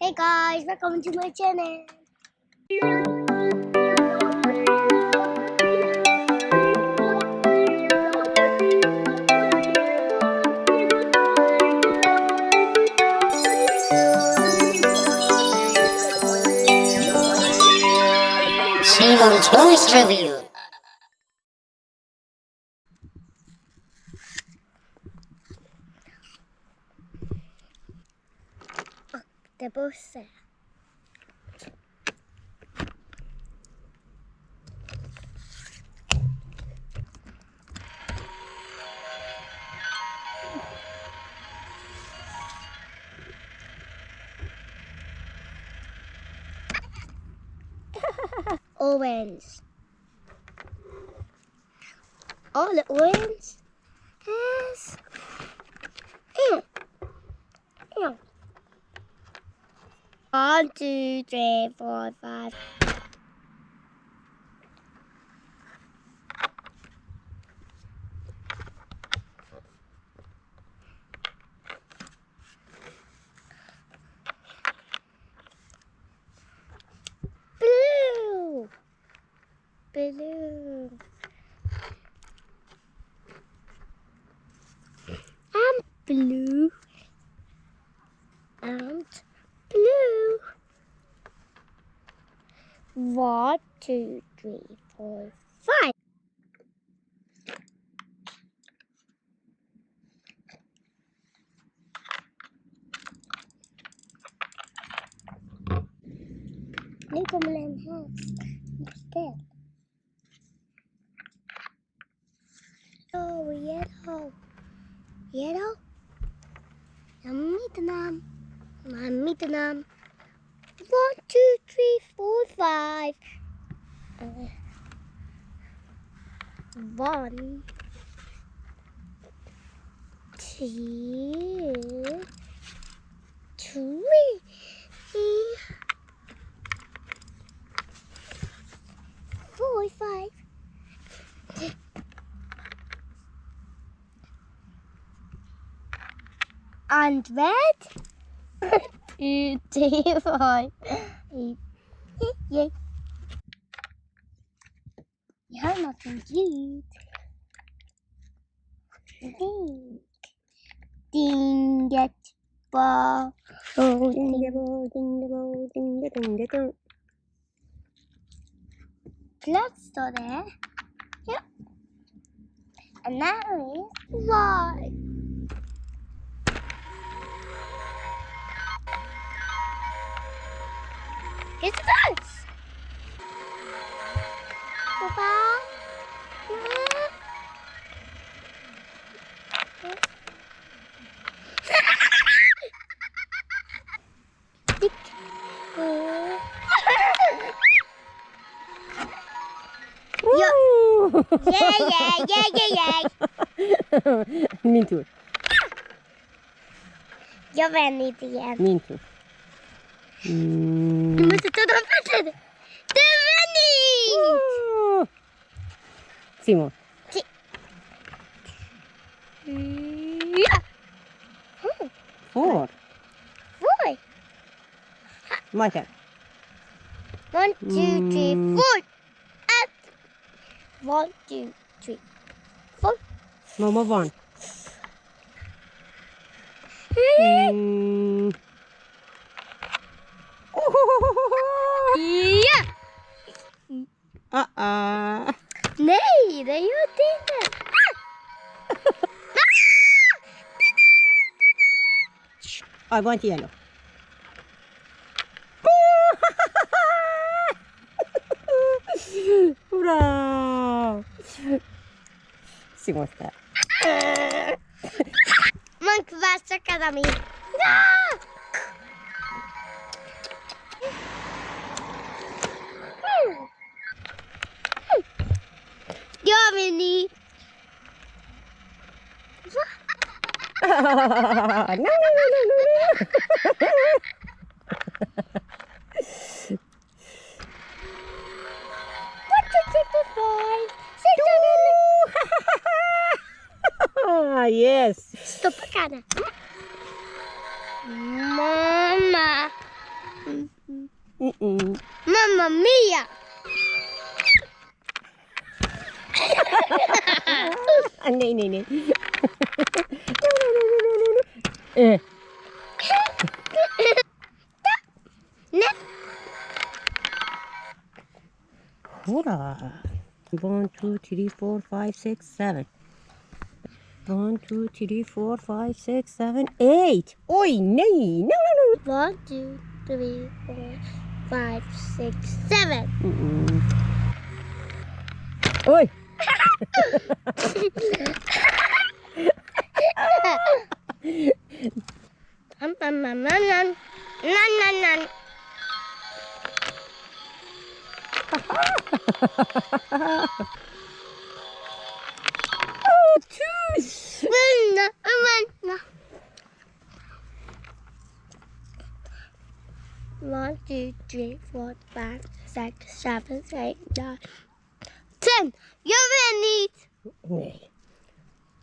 Hey guys, welcome to my channel. Simon Toys Review. They're both there. orange. All the orange One, two, three, four, five. Blue. Blue. And blue. And blue. One, two, three, four, five. At my house. Instead. Oh, yellow. Yellow. Yummy nam. Yummy nam. One, two, three, four, five. Uh, one, two, three, four, five. And red. Two, three, five. Eight. Yay. You have nothing cute. Ding. Ding that ball. Oh, ding the bell, ding the bell, ding the ding the ding. Clock store there. Yep. And that is why. Get the dance. Papa. Dick. Ja. Woo! Yeah, yeah, yeah, yeah, yeah. Min tur, Jag vänder inte igen. min tur. Mm. ta dem fötterna. Det är vändning! Woo! Simon, Ja. får. Oj. Michael. One, two, three, Mm. four. Up. One, two, three, four. Mamma barn. Mm. Ja. Uh-uh. Nej, det gjorde inte. I want yellow. Hurra! Simon där. Man kvassar kadami. Ja! No, no, no, no, no, no. One, two, three, four, five, six, seven. Ah, yes. Stoppa kanan. Mamma. Mm-mm. Mamma mia! Ah, nej, nej, nej. no, no, no, no, no, no. Eh. Ne? Kolla. One, two, three, four, five, six, seven. One, two, three, four, five, six, seven, eight. Oj, nej! No, no, no. One, two, three, four, five, six, seven. Mm-mm. Oj! Nan, nan, nan, nan, nan. Nan, nan, nan. Oh, nan. One, two, three, four, five, six, seven, eight, nine, ten. You're ready. Nej.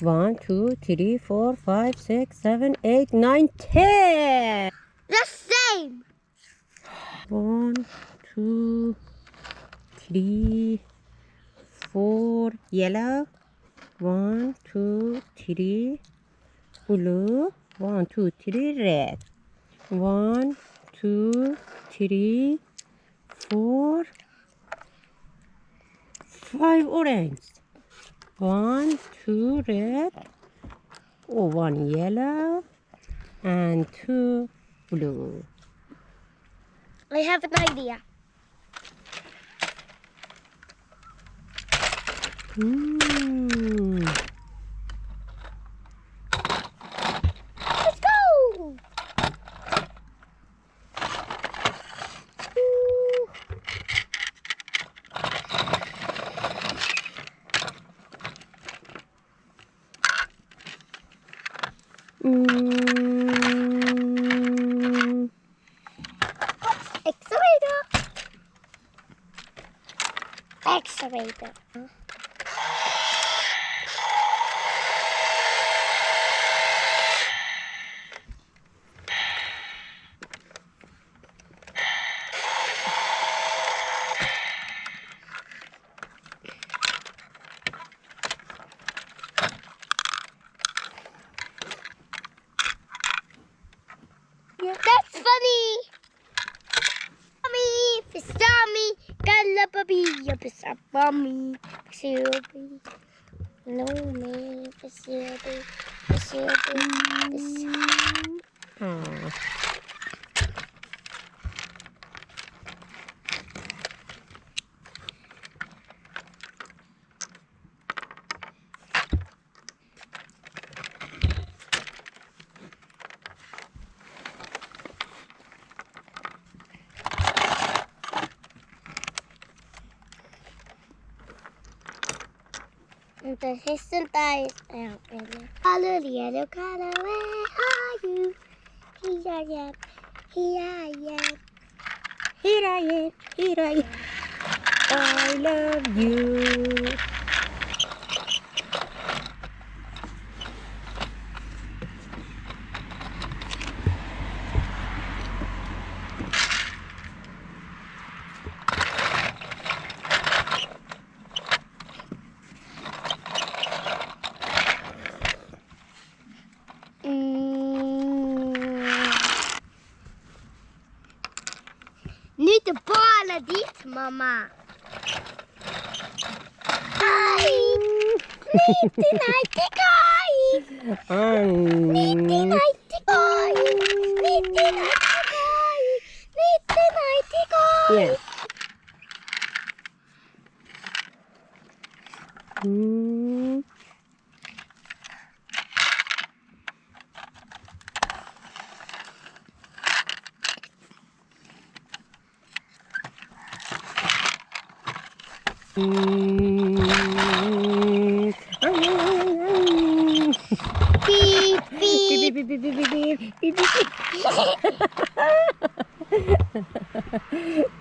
One, two, three, four, five, six, seven, eight, nine, ten. The same. One, two, three, four, yellow. One, two, three, blue. One, two, three, red. One, two, three, four, five orange. One, two red. Oh, one yellow and two blue. I have an idea. Hmm. That's Galababi, Pisabami, Pisibi. No, me, Pisibi, Pisibi, Pisibi. Ah. Entonces sentáis. Color yellow color, where are you? Here I am, here I am. Here I am, here I am. I love you. ママ。寝てないってかい。寝てないってかい。寝てないってかい。寝てないってかい。Yeah. Mm. Pi, pi, pi, pi, pi, pi, pi.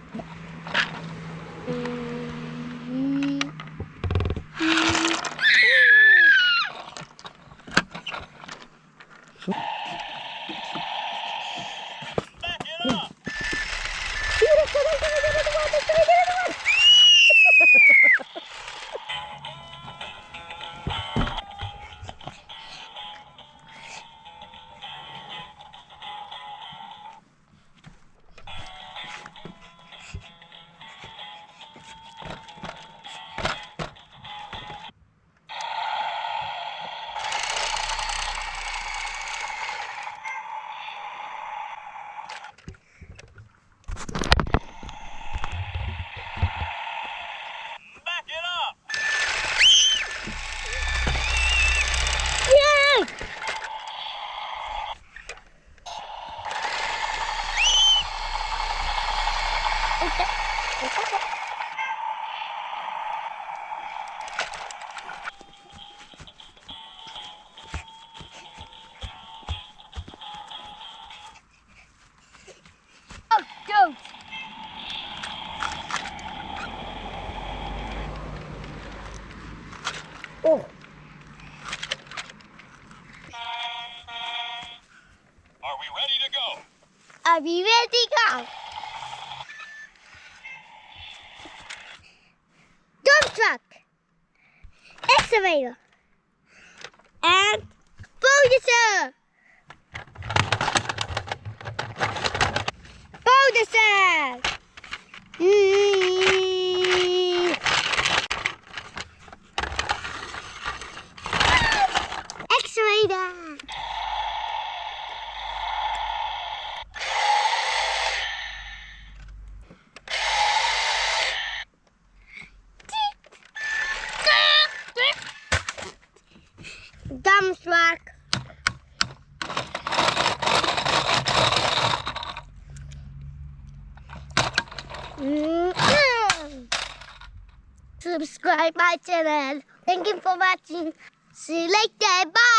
です。ーです。うん。Subscribe my channel. Thank you for watching. See you later. Bye.